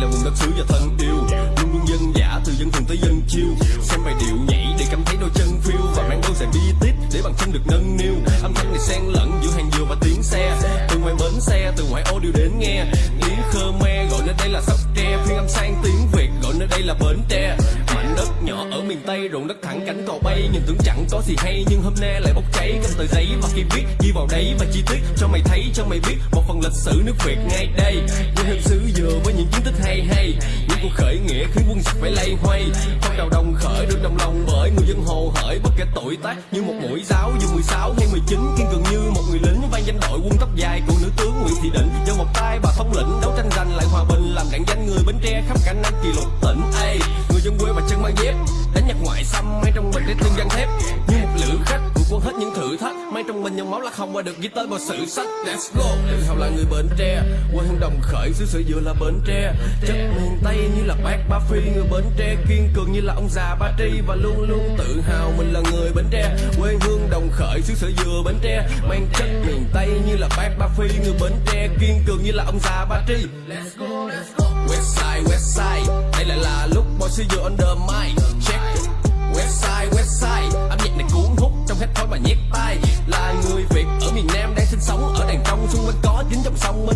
là vùng đất xứ và thân yêu. Luôn luôn dân giả, từ dân thường tới dân chiêu. Xem bài điệu nhảy để cảm thấy đôi chân phiêu. Và mang đôi giày bi tít để bàn chân được nâng niu. Âm thanh này xen lẫn giữa hàng dừa và tiếng xe. Từ ngoài bến xe, từ ngoại ô đều đến nghe. Tiếng khmer gọi nơi đây là sóc tre. Phiên âm sang tiếng việt, gọi nơi đây là bến tre đất nhỏ ở miền tây, ruộng đất thẳng cánh cò bay. Nhìn tưởng chẳng có gì hay, nhưng hôm nay lại bốc cháy. Cầm tờ giấy và khi viết, ghi vào đấy và chi tiết cho mày thấy, cho mày biết. Một phần lịch sử nước việt ngay đây. Quê hương xứ dừa với những chiến tích hay hay. Những cuộc khởi nghĩa khiến quân giặc phải lay hoay. Phong trào đồng khởi được đồng lòng bởi người dân hồ hởi. Bất kể tuổi tác như một mũi giáo, dù 16 hay 19 kiên cường như một người lính vang danh đội quân tóc dài của nữ tướng Nguyễn Thị Định. Do một tay bà thống lĩnh đấu tranh giành lại hòa bình, làm đạn danh người Bến Tre khắp cả năm kỳ lục tỉnh nhạc ngoại xâm mang trong mình để tương gan thép. Như một lữ khách vượt qua hết những thử thách. Mang trong mình dòng máu là không qua được ghi tên vào sử sách. Let's go. Tự hào là người Bến Tre. Quê hương đồng khởi, xứ sở dừa là Bến Tre. Chất miền Tây như là bác Ba Phi, người Bến Tre. Kiên cường như là ông già Ba Tri và luôn luôn tự hào mình là người Bến Tre. Quê hương đồng khởi, xứ sở dừa Bến Tre. Mang chất miền Tây như là bác Ba Phi, người Bến Tre. Kiên cường như là ông già Ba Tri. Let's go let's go. West side West side. Đây lại là lúc boy xứ dừa under mic.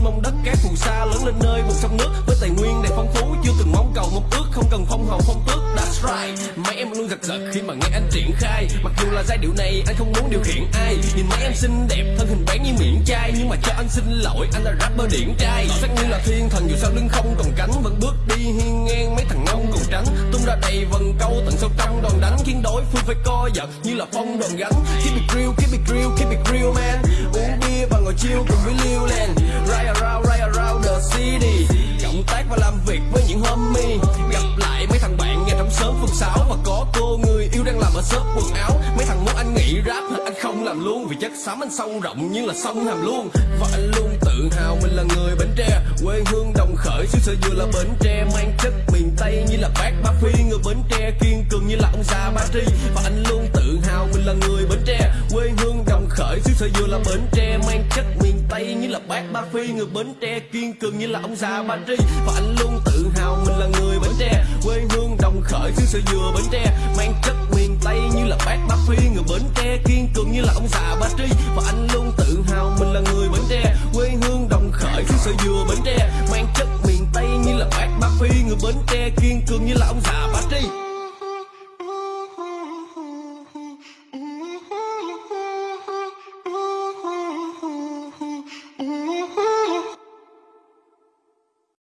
Mong mông đất cát phù sa lớn lên nơi vùng sông nước. Với tài nguyên đầy phong phú, chưa từng mong cầu mong ước, không cần phong hầu phong tước. That's right. Mấy em luôn giật giật khi mà nghe anh triển khai. Mặc dù là giai điệu này, anh không muốn điều khiển ai. Nhìn mấy em xinh đẹp, thân hình bán như miệng chai. Nhưng mà cho anh xin lỗi, anh là rapper điển trai. Sắc như là thiên thần, dù sao lưng không còn cánh, vẫn bước đi hiên ngang mấy thằng ngông còn tránh tung ra đầy vần câu, tận sâu trong đòn đánh. Khiến đối phương phải co giật như là phong đòn gánh. Keep it real, keep it real, keep it real, man. Uống bia và ngồi chiêu cùng với liêu việc gặp lại mấy thằng bạn nghe trong sớm phường sáu và có cô người yêu đang làm ở shop quần áo. Mấy thằng muốn anh nghỉ rap, anh không làm luôn. Vì chất xám anh sâu rộng như là sông hàm luôn và anh luôn tự hào mình là người bến tre. Quê hương đồng khởi, xứ sở dừa là bến tre. Mang chất miền tây như là bác ba phi. Người bến tre kiên cường như là ông già ba tri. Và anh luôn tự hào mình là người bến tre. Quê hương đồng khởi, xứ sở dừa là bến tre. Mang chất là bác ba phi, người bến tre kiên cường như là ông già ba tri. Và anh luôn tự hào mình là người bến tre. Quê hương đồng khởi xứ sở dừa bến tre. Mang chất miền tây như là bác ba phi, người bến tre kiên cường như là ông già ba tri. Và anh luôn tự hào mình là người bến tre. Quê hương đồng khởi xứ sở dừa bến tre. Mang chất miền tây như là bác ba phi, người bến tre kiên cường như là ông già